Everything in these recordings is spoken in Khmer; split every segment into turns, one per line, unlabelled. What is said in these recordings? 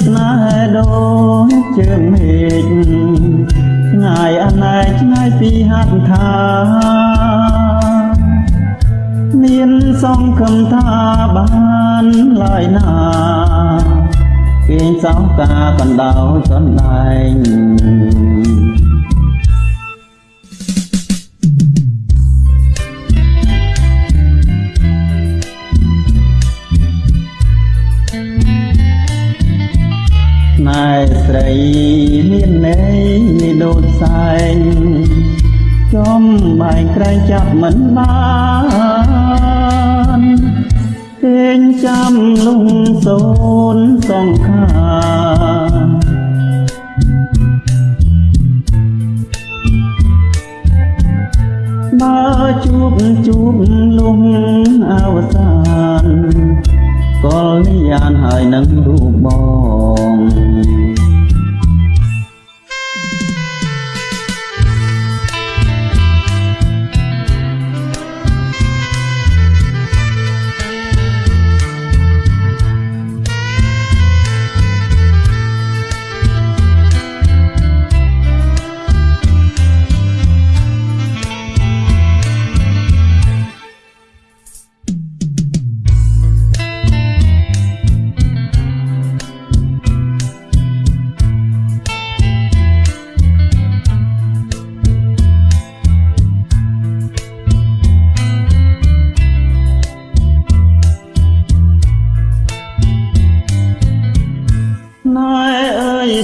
ស្នេហ៍ដូចជើងមេឃឆ្ងាយអណែកឆ្ងាយពីហត្ថថាមានសង្ឃឹមថាបានឡើយណាគេងសោកការកណ្ដោចន្លែង ស្រីមានន័យដូចសែងចំបែងក្រែងចាប់មិនបានពេញចាំលងសូនសង្ខាបើជួបជួបលងអវសានកលនិយានហើយនឹងរូបបង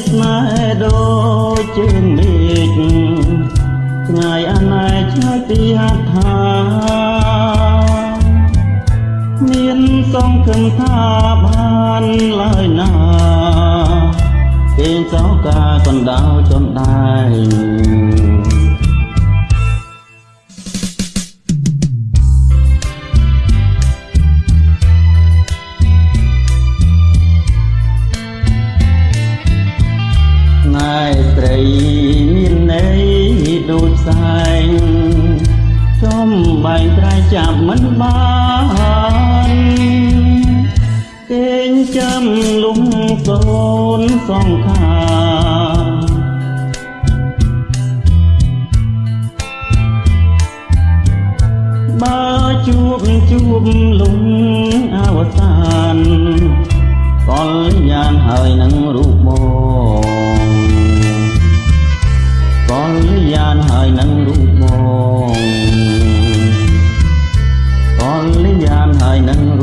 ស្នេហ៍ដូចជើងមេឃឆ្ងាយអណែកឆ្ងាយពីហត្ថថាមានសង្ឃឹមថាបានឡើយណាគេងសោការកណ្ដោចន្ដែង ដូចផ្សែងចំបែងក្រៃចាប់មិនបានគេងចាំលំសូនសង្ខាបើជួបជួបលំអវសានកលយ៉ាងហើយនឹងរូបប I